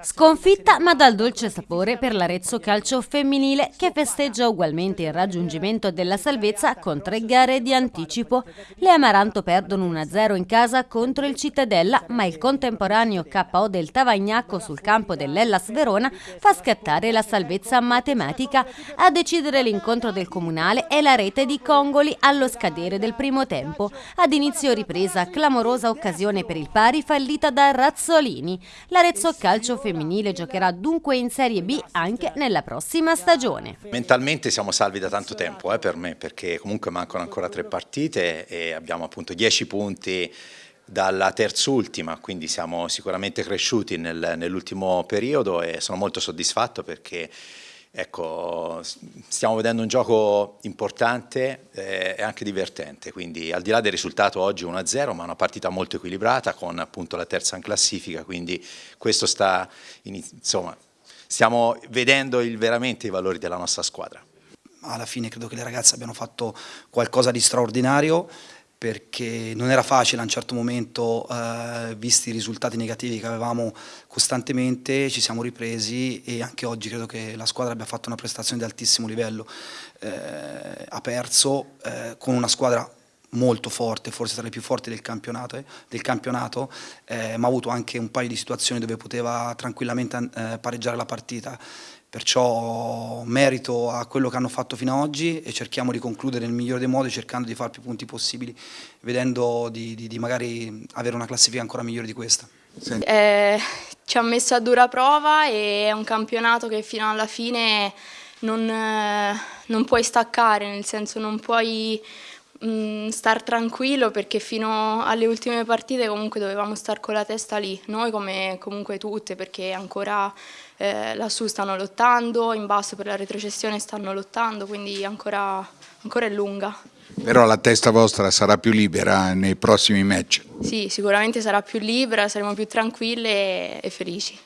Sconfitta ma dal dolce sapore per l'Arezzo Calcio Femminile che festeggia ugualmente il raggiungimento della salvezza con tre gare di anticipo. Le Amaranto perdono 1-0 in casa contro il Cittadella ma il contemporaneo KO del Tavagnacco sul campo dell'Ellas Verona fa scattare la salvezza matematica. A decidere l'incontro del Comunale è la rete di Congoli allo scadere del primo tempo. Ad inizio ripresa clamorosa occasione per il pari fallita da Razzolini. L'Arezzo Calcio calcio femminile giocherà dunque in Serie B anche nella prossima stagione. Mentalmente siamo salvi da tanto tempo eh, per me perché comunque mancano ancora tre partite e abbiamo appunto dieci punti dalla terzultima, quindi siamo sicuramente cresciuti nel, nell'ultimo periodo e sono molto soddisfatto perché Ecco, stiamo vedendo un gioco importante eh, e anche divertente, quindi al di là del risultato oggi 1-0, ma una partita molto equilibrata con appunto la terza in classifica, quindi questo sta, insomma, stiamo vedendo il, veramente i valori della nostra squadra. Alla fine credo che le ragazze abbiano fatto qualcosa di straordinario, perché non era facile a un certo momento, eh, visti i risultati negativi che avevamo costantemente, ci siamo ripresi e anche oggi credo che la squadra abbia fatto una prestazione di altissimo livello. Eh, ha perso eh, con una squadra molto forte, forse tra le più forti del campionato, eh, del campionato eh, ma ha avuto anche un paio di situazioni dove poteva tranquillamente eh, pareggiare la partita perciò merito a quello che hanno fatto fino ad oggi e cerchiamo di concludere nel migliore dei modi cercando di fare più punti possibili vedendo di, di, di magari avere una classifica ancora migliore di questa. Eh, ci ha messo a dura prova e è un campionato che fino alla fine non, eh, non puoi staccare, nel senso non puoi mh, mm, star tranquillo perché fino alle ultime partite comunque dovevamo star con la testa lì, noi come comunque tutte perché ancora eh, lassù stanno lottando, in basso per la retrocessione stanno lottando, quindi ancora, ancora è lunga. Però la testa vostra sarà più libera nei prossimi match? Sì, sicuramente sarà più libera, saremo più tranquille e, e felici.